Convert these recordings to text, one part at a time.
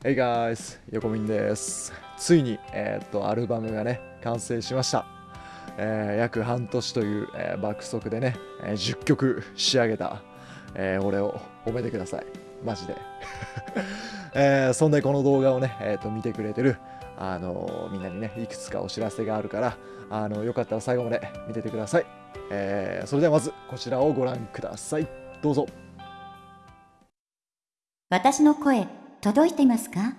Hey guys! 横民です。ついに、えー、っと、アルバムがね、完成しました。えー、約半年という、えー、爆速でね、え、10曲仕上げた、え、俺を褒めてください。マジで。え、そんでこの動画をね、えー、と見てくれてる、あの、みんなにね、いくつかお知らせがあるから、あのよかったら最後まで見ててください。え、それではまずこちらをご覧ください。どうぞ。私の声、届いてますか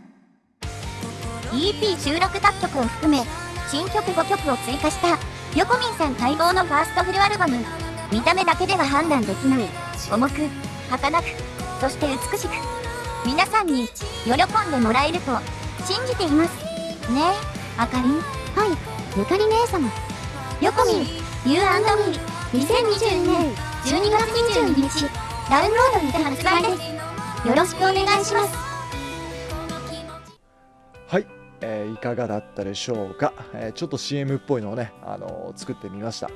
?EP 収録楽曲を含め、新曲5曲を追加した、ヨコミンさん待望のファーストフルアルバム。見た目だけでは判断できない、重く、儚く、そして美しく、皆さんに喜んでもらえると信じています。ねえ、あかりん。はい、ゆかり姉様。ヨコミン、You&Me、2022年12月22日、ダウンロードにて発売です。よろしくお願いしますはい、えー、いかがだったでしょうか、えー、ちょっと CM っぽいのをね、あのー、作ってみました。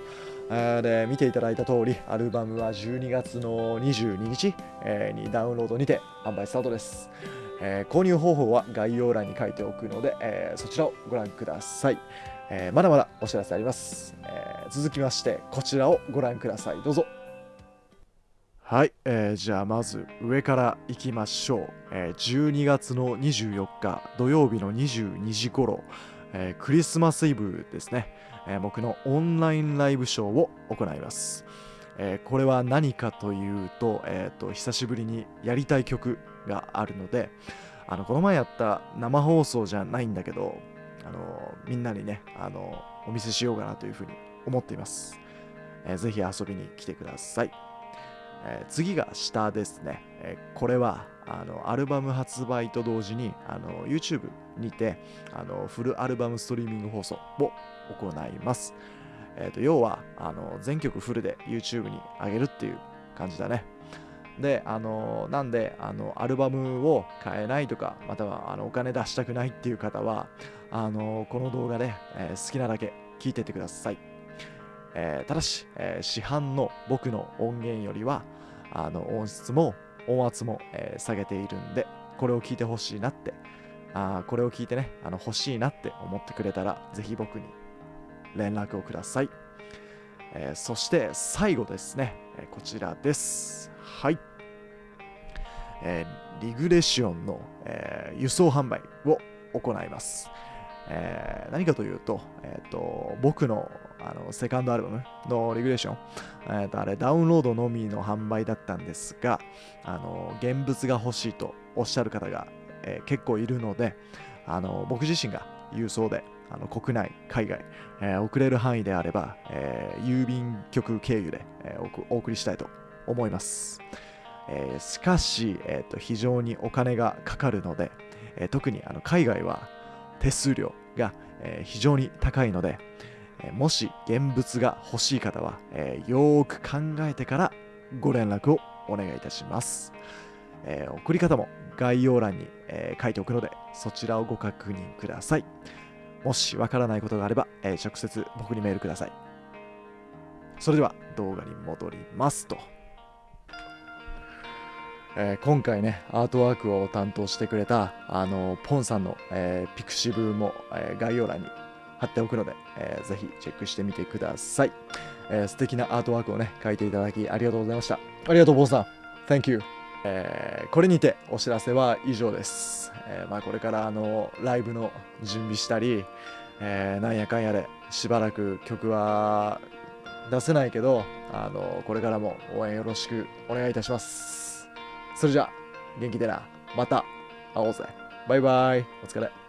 で見ていただいた通りアルバムは12月の22日、えー、にダウンロードにて販売スタートです、え、購入方法は概要欄に書いておくので、え、そちらをご覧ください、えまだまだお知らせあります、え続きましてこちらをご覧ください。どうぞ。はい、えー、じゃあまず上からいきましょう、えー、12月の24日土曜日の22時頃、えー、クリスマスイブですね、えー、僕のオンラインライブショーを行います、えー、これは何かというと,、えーと、久しぶりにやりたい曲があるのであのこの前やった生放送じゃないんだけどあのみんなにねあのお見せしようかなというふうに思っています、えー、ぜひ遊びに来てください。えー、次が下ですね、えー、これはあのアルバム発売と同時にあの YouTube にてあのフルアルバムストリーミング放送を行います、えーと、要はあの全曲フルで YouTube に上げるっていう感じだね。で、あのなんであのアルバムを買えないとかまたはあのお金出したくないっていう方はあのこの動画で、えー、好きなだけ聴いてってください。えー、ただし、えー、市販の僕の音源よりはあの音質も音圧も、えー、下げているんでこれを聞いてほしいなってあこれを聞いてねあの欲しいなって思ってくれたらぜひ僕に連絡をください、えー、そして最後ですね、えこちらです。はい、えリグレッションの、え輸送販売を行います。え、何かというと、えーと、僕のあのセカンドアルバムのレギュレーション、えーと、あれダウンロードのみの販売だったんですが、あの現物が欲しいとおっしゃる方が、えー、結構いるので、あの僕自身が郵送であの国内、海外、えー、送れる範囲であれば、えー、郵便局経由で、えー、お送りしたいと思います。え、しかし、えーと、非常にお金がかかるので、え、特にあの海外は手数料が、え、非常に高いので、もし現物が欲しい方は、えー、よーく考えてからご連絡をお願いいたします。え送り方も概要欄に、え書いておくので、そちらをご確認ください。もしわからないことがあれば、え直接僕にメールください。それでは動画に戻りますと。えー、今回ね、アートワークを担当してくれた、あのポンさんの、えー、 pixivも、えー、概要欄に貼っておくので、えー、ぜひチェックしてみてください、えー。素敵なアートワークをね、書いていただきありがとうございました。ありがとう、ポンさん。Thank you。えー、これにてお知らせは以上です。えー、まあ、これからあのライブの準備したり、えー、なんやかんやでしばらく曲は出せないけど、あのこれからも応援よろしくお願いいたします。それじゃあ、元気でな。また会おうぜ。バイバイ。お疲れ。